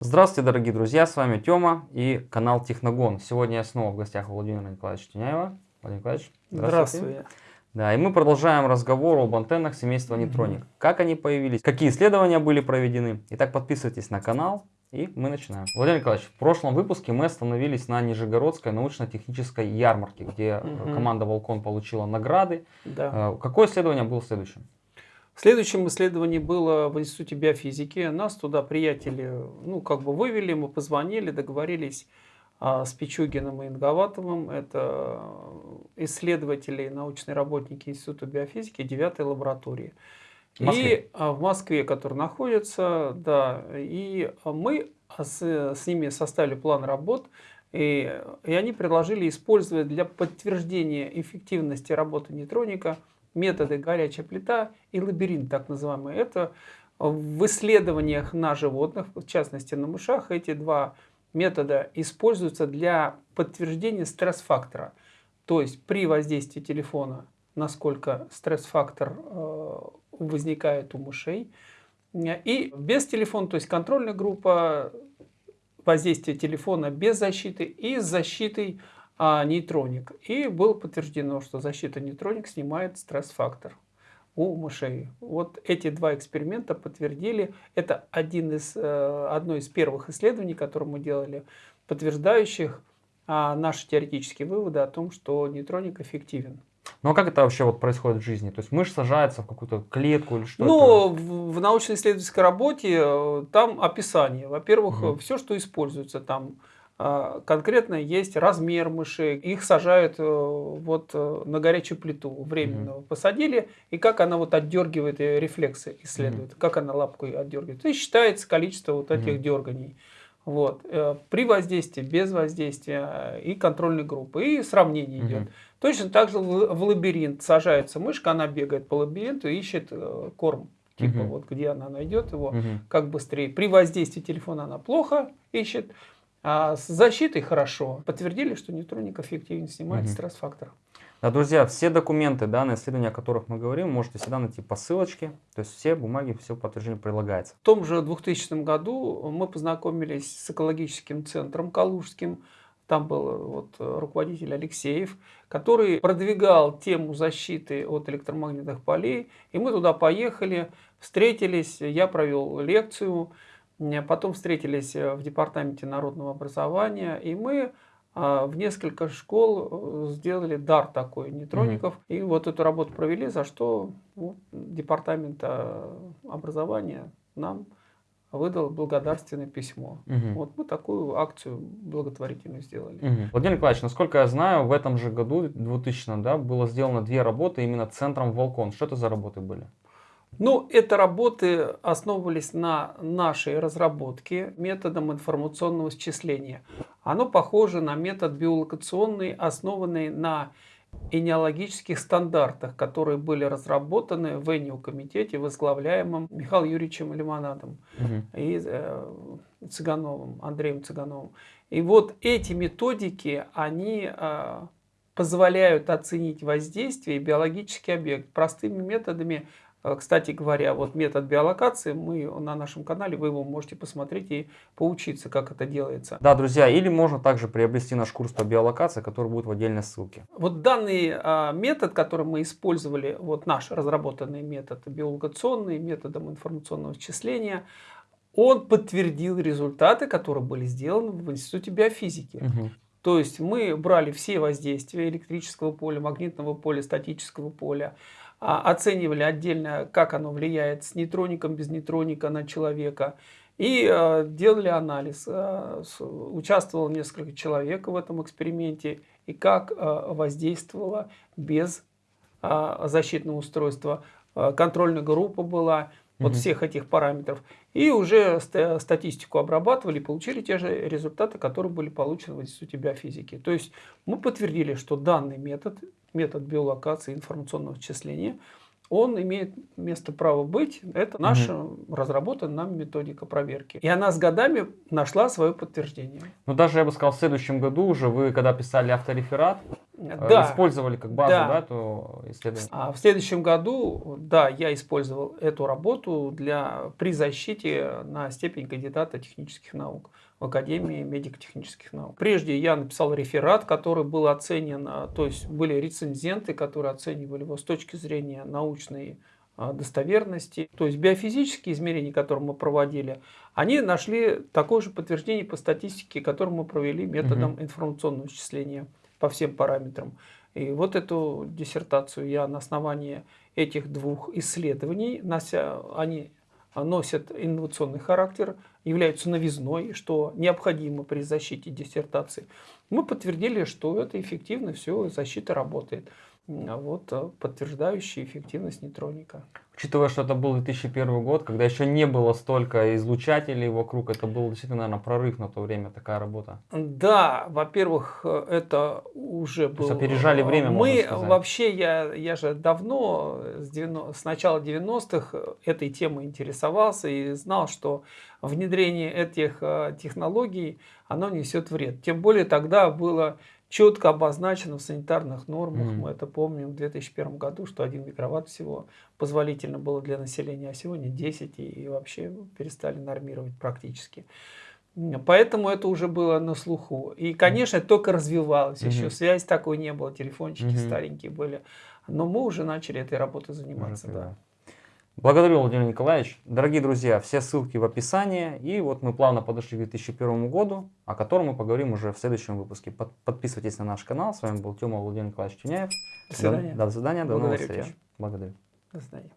Здравствуйте, дорогие друзья, с вами Тёма и канал Техногон. Сегодня я снова в гостях у Владимира Николаевича Тюняева. Владимир Николаевич, здравствуйте. Здравствуй. Да, и мы продолжаем разговор об антеннах семейства Нейтроник. Мгм. Как они появились, какие исследования были проведены. Итак, подписывайтесь на канал и мы начинаем. Владимир Николаевич, в прошлом выпуске мы остановились на Нижегородской научно-технической ярмарке, где Мгм. команда Волкон получила награды. Да. Э, Какое исследование было следующим? В следующем исследовании было в Институте биофизики. Нас туда приятели, ну, как бы вывели, мы позвонили, договорились а, с Пичугиным и Инговатовым. Это исследователи и научные работники Института биофизики 9 лаборатории. В Москве? И а, в Москве, который находится, да. И мы с, с ними составили план работ. И, и они предложили использовать для подтверждения эффективности работы нейтроника методы горячая плита и лабиринт, так называемый. Это в исследованиях на животных, в частности на мышах, эти два метода используются для подтверждения стресс-фактора. То есть при воздействии телефона, насколько стресс-фактор э, возникает у мышей. И без телефона, то есть контрольная группа, воздействие телефона без защиты и с защитой а, нейтроник. И было подтверждено, что защита нейтроник снимает стресс-фактор у мышей. Вот эти два эксперимента подтвердили. Это один из, э, одно из первых исследований, которые мы делали, подтверждающих а, наши теоретические выводы о том, что нейтроник эффективен. Ну а как это вообще вот происходит в жизни? То есть мышь сажается в какую-то клетку или что Ну, в, в научно-исследовательской работе э, там описание. Во-первых, Мгм. все, что используется там, конкретно есть размер мышей. Их сажают э, вот э, на горячую плиту временно. Посадили, и как она вот отдергивает э, рефлексы исследует, как она лапкой отдергивает. И считается количество вот этих Мгм. дерганий. Вот. При воздействии, без воздействия и контрольной группы. И сравнение Мгм. идет. Точно так же в лабиринт сажается мышка, она бегает по лабиринту и ищет корм. Типа Мгм. вот где она найдет его, Мгм. как быстрее. При воздействии телефона она плохо ищет, а с защитой хорошо. Подтвердили, что нейтроник эффективнее снимает Мгм. стресс-фактор. Да, друзья, все документы, данные исследования, о которых мы говорим, можете всегда найти по ссылочке. То есть все бумаги, все подтверждение прилагается. В том же 2000 году мы познакомились с экологическим центром Калужским. Там был вот руководитель Алексеев, который продвигал тему защиты от электромагнитных полей. И мы туда поехали, встретились, я провел лекцию, потом встретились э, в департаменте народного образования, и мы а, в несколько школ э, сделали дар такой нейтроников. И вот эту работу провели, за что вот, департамент образования нам выдал благодарственное письмо. Мгм. Вот мы такую акцию благотворительную сделали. Мгм. Владимир Николаевич, насколько я знаю, в этом же году, 2000 да, было сделано две работы именно центром Волкон. Что это за работы были? Ну, это работы основывались на нашей разработке методом информационного счисления. Оно похоже на метод биолокационный, основанный на энеологических стандартах, которые были разработаны в ЭНИО-комитете, возглавляемом Михаилом Юрьевичем Лимонадом Мгм. и э, Цыгановым, Андреем Цыгановым. И вот эти методики, они э, позволяют оценить воздействие и биологический объект простыми методами. Э, Кстати говоря, вот метод биолокации, мы на нашем канале, вы его можете посмотреть и поучиться, как это делается. Да, друзья, или можно также приобрести наш курс по биолокации, который будет в отдельной ссылке. Вот данный а, метод, который мы использовали, вот наш разработанный метод биолокационный, методом информационного счисления, он подтвердил результаты, которые были сделаны в Институте биофизики. Мгм. То есть мы брали все воздействия электрического поля, магнитного поля, статического поля, а, оценивали отдельно, как оно влияет с нейтроником, без нейтроника на человека, и а, делали анализ. А, Участвовало несколько человек в этом эксперименте, и как а, воздействовало без а, защитного устройства. А, Контрольная группа была, вот Мгм. всех этих параметров. И уже ста- статистику обрабатывали, получили те же результаты, которые были получены в Институте биофизики. То есть мы подтвердили, что данный метод, метод биолокации информационного счисления, он имеет место право быть. Это наша разработанная нами методика проверки. И она с годами нашла свое подтверждение. Ну, даже я бы сказал, в следующем году уже вы, когда писали автореферат, Да, использовали как базу, Да. да, эту исследование. А в следующем году, да, я использовал эту работу для, при защите на степень кандидата технических наук в Академии медико-технических наук. Прежде я написал реферат, который был оценен, а, то есть были рецензенты, которые оценивали его с точки зрения научной а, достоверности. То есть биофизические измерения, которые мы проводили, они нашли такое же подтверждение по статистике, которое мы провели методом информационного исчисления по всем параметрам. И вот эту диссертацию я на основании этих двух исследований, нося, они носят инновационный характер, являются новизной, что необходимо при защите диссертации. Мы подтвердили, что это эффективно, все, защита работает. А Вот э, подтверждающий эффективность нейтроника. Учитывая, что это был 2001 год, когда еще не было столько излучателей вокруг, это был действительно, наверное, прорыв на то время, такая работа. Да, во-первых, э, это уже То есть был... опережали время, Мы вообще, я, я же давно, с, 90 с начала 90-х этой темой интересовался и знал, что внедрение этих э, технологий, оно несет вред. Тем более тогда было четко обозначено в санитарных нормах, Мгм. мы это помним в 2001 году, что 1 микроватт всего позволительно было для населения, а сегодня 10 и, вообще перестали нормировать практически. Поэтому это уже было на слуху. И, конечно, это только развивалось. Еще Мгм. связь такой не было, телефончики Мгм. старенькие были. Но мы уже начали этой работой заниматься. Да. Благодарю, Владимир Николаевич. Дорогие друзья, все ссылки в описании. И вот мы плавно подошли к 2001 году, о котором мы поговорим уже в следующем выпуске. Под- Подписывайтесь на наш канал. С вами был Тёма Владимир Николаевич Тюняев. До свидания. До, до свидания, до новых Благодарю тебя. встреч. Благодарю. До свидания.